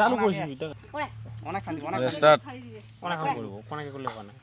চালু কৰিছিলো এতিয়া অনেক অনেক অনেক অনেক কৰিব অনেক কৰিলে কোৱা নাই